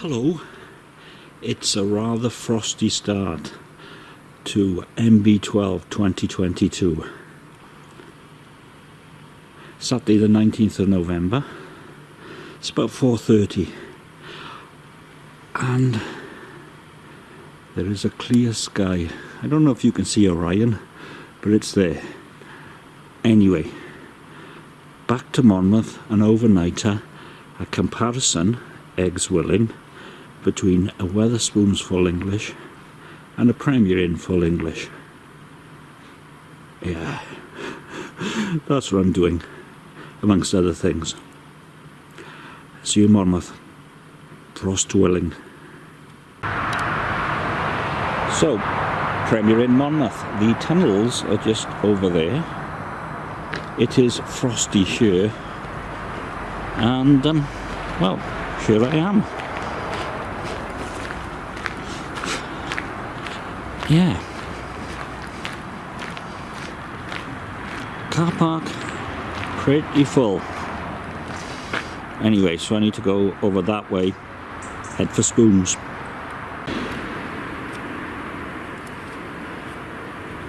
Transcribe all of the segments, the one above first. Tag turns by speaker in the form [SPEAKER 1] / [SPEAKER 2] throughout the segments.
[SPEAKER 1] Hello, it's a rather frosty start to MB12 2022. Saturday the 19th of November. It's about 4.30 and there is a clear sky. I don't know if you can see Orion, but it's there. Anyway, back to Monmouth, an overnighter, a comparison, eggs willing, between a Wetherspoons full English and a Premier Inn full English. Yeah, that's what I'm doing, amongst other things. See you Monmouth. Frost willing. So, Premier Inn Monmouth. The tunnels are just over there. It is frosty here. And, um, well, here I am. Yeah. Car park pretty full. Anyway, so I need to go over that way, head for Spoons.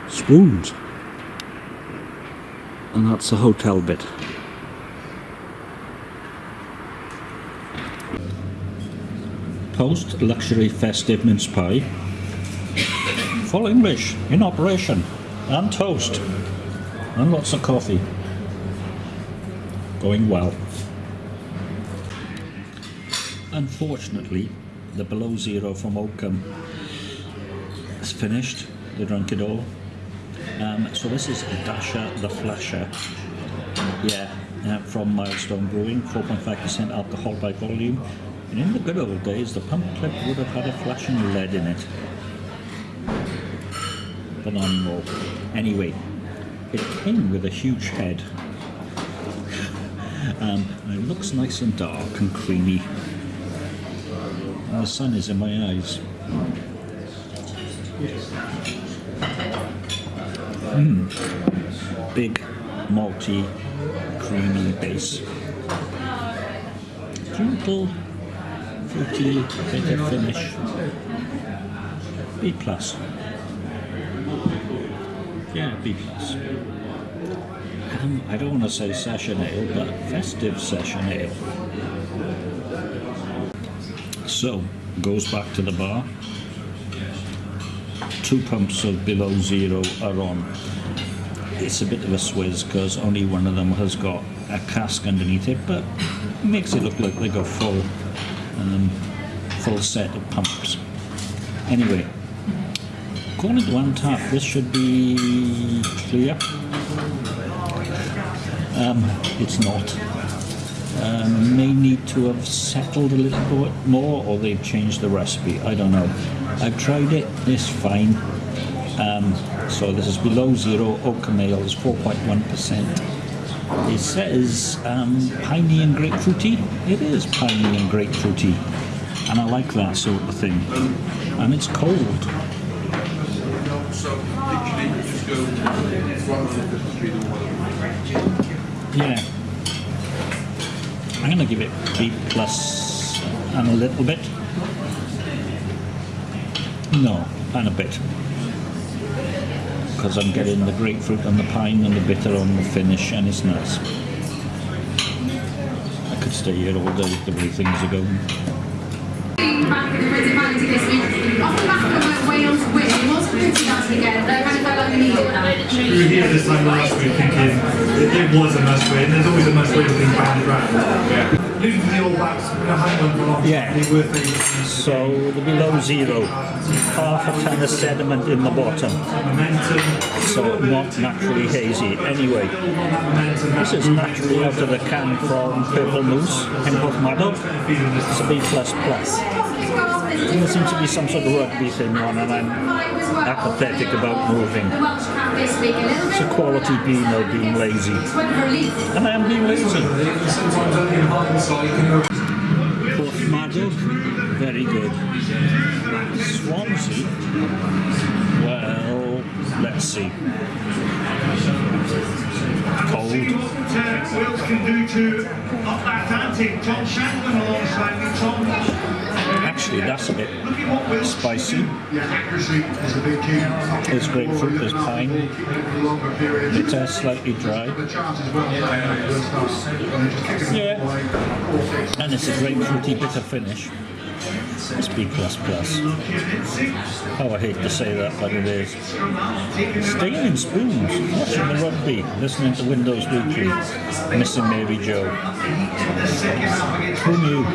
[SPEAKER 1] Spoons. And that's the hotel bit. Post luxury festive mince pie full English in operation and toast and lots of coffee. Going well. Unfortunately the below zero from Oakham is finished. They drank it all. Um, so this is Dasher the Flasher. Yeah uh, from Milestone Brewing 4.5% alcohol by volume. And in the good old days the pump clip would have had a flashing lead in it phenomenal. Anyway, it came with a huge head. Um, it looks nice and dark and creamy. And the sun is in my eyes. Mm. Big, malty, creamy base. Gentle, fruity, bitter finish. B plus. Yeah, B plus. Um, I don't want to say session ale, but festive session ale. So, goes back to the bar. Two pumps of below zero are on. It's a bit of a swizz because only one of them has got a cask underneath it, but makes it look like they got full, um, full set of pumps. Anyway, according to tap. this should be clear. Um, it's not. Um, may need to have settled a little bit more or they've changed the recipe. I don't know. I've tried it, it's fine. Um, so this is below zero, Oakham Ale is 4.1%. It says um, piney and grapefruity. It is piney and grapefruity. And I like that sort of thing. And it's cold Yeah. I'm to give it B plus and a little bit. No, and a bit. Because I'm getting the grapefruit and the pine and the bitter on the finish and it's nice. I could stay here all day the way things are going. Back in the off the back of the Wales win, again. They kind of felt like we needed that. We were here this time last week thinking it, it was a must win. There's always a must win thing banded around. Yeah. Losing the All Blacks, hang on for long yeah. worth So the below zero, half a ton of sediment in the bottom. So not naturally hazy. Anyway, this is naturally out of the can from Purple Moose in Porthmadog. It's a B++. plus plus. There seems to be some sort of rugby thing on and I'm apathetic about moving. It's a quality Beano being lazy. And I am being lazy. Porthmadog, very good. Swansea, well, let's see. Cold. Can do to up Atlantic. John Shanklin alongside Tom. Actually, that's a bit spicy.
[SPEAKER 2] Yeah, accuracy is a big key.
[SPEAKER 1] There's grapefruit, there's pine,
[SPEAKER 2] period.
[SPEAKER 1] bitter, slightly dry,
[SPEAKER 2] The chance as well. And then just kicking it
[SPEAKER 1] Yeah.
[SPEAKER 2] away. Four, six.
[SPEAKER 1] and it's a grapefruity bitter finish. It's B++. Oh, I hate to say that, but it is. Staying in spoons, watching the rugby, listening to Windows Weekly, missing Mary Jo. Who knew?